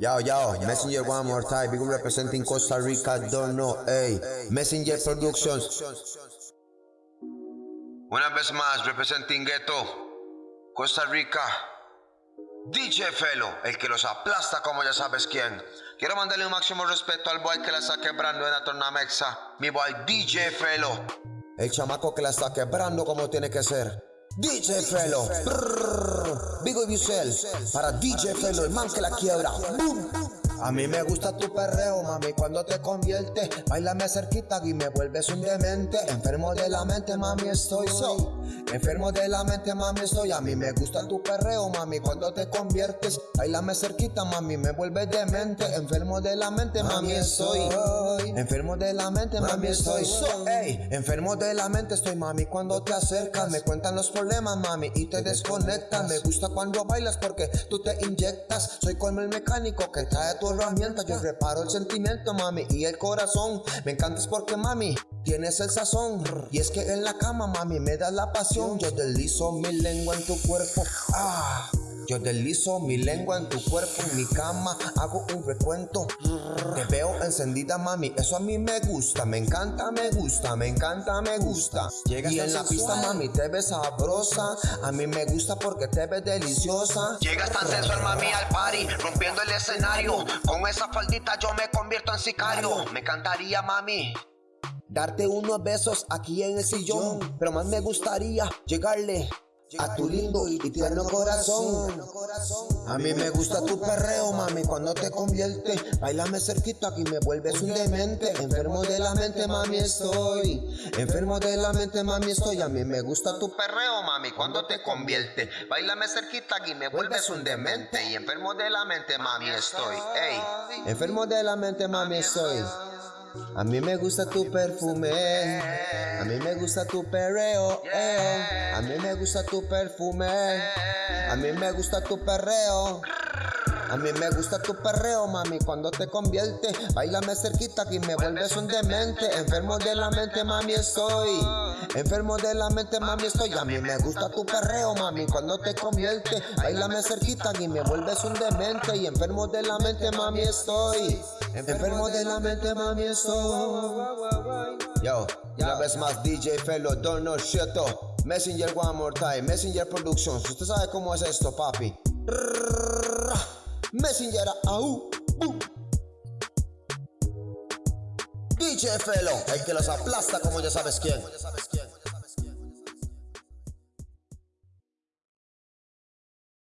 Yo, yo, Messenger one more time, big representing Costa Rica, don't know, hey, Messenger Productions. Una vez más, representing Ghetto, Costa Rica, DJ Felo, el que los aplasta como ya sabes quién. Quiero mandarle un máximo respeto al boy que la está quebrando en la tornamexa, mi boy DJ Felo. El chamaco que la está quebrando como tiene que ser. DJ Felo. Big Up Para DJ Felo, el man que la quiebra. A mí me gusta tu perreo, mami, cuando te convierte. Bailame cerquita y me vuelves un demente. Enfermo de la mente, mami, estoy so. Enfermo de la mente, mami, estoy. A mí me gusta tu perreo, mami, cuando te conviertes. Bailame cerquita, mami, me vuelves demente. Enfermo de la mente, mami, estoy. Enfermo de la mente, mami, estoy. so Ey, enfermo de la mente estoy, mami, cuando te acercas. Me cuentan los problemas, mami, y te desconectan Me gusta cuando bailas porque tú te inyectas. Soy como el mecánico que trae tu Yo reparo el sentimiento, mami, y el corazón. Me encantas porque, mami, tienes el sazón. Y es que en la cama, mami, me das la pasión. Yo deslizo mi lengua en tu cuerpo. Ah yo deslizo mi lengua en tu cuerpo, en mi cama, hago un recuento. Te veo encendida, mami, eso a mí me gusta, me encanta, me gusta, me encanta, me gusta. y en la pista, mami, te ves sabrosa, a mí me gusta porque te ves deliciosa. Llegas tan sensual, mami, al party, rompiendo el escenario. Con esa faldita yo me convierto en sicario. Me encantaría, mami. Darte unos besos aquí en el sillón, pero más me gustaría llegarle a tu lindo y tierno corazón. A mí me gusta tu perreo, mami, cuando te convierte. Bailame cerquita aquí me vuelves un demente. Enfermo de la mente, mami, estoy. Enfermo de la mente, mami, estoy. A mí me gusta tu perreo, mami, cuando te convierte. Bailame cerquita aquí me vuelves un demente. Y enfermo de la mente, mami, estoy. Ey, enfermo de la mente, mami, estoy. A mí me gusta tu perfume, a mí me gusta tu perreo, eh. a mí me gusta tu perfume, a mí me gusta tu perreo. A mí me gusta tu perreo, mami, cuando te convierte. Bailame cerquita que me vuelves un demente. Enfermo de la mente, mami, estoy. Enfermo de la mente, mami, estoy. A mí me gusta tu perreo, mami, cuando te convierte. Bailame cerquita y me vuelves un demente. Y enfermo de la mente, mami, estoy. Enfermo de la mente, mami, estoy. Yo, una vez más DJ Felo, Dono Sheto Messenger one more time, Messenger Productions. Usted sabe cómo es esto, papi Messenger, au, uh. DJ Felo, el que los aplasta como ya sabes quién.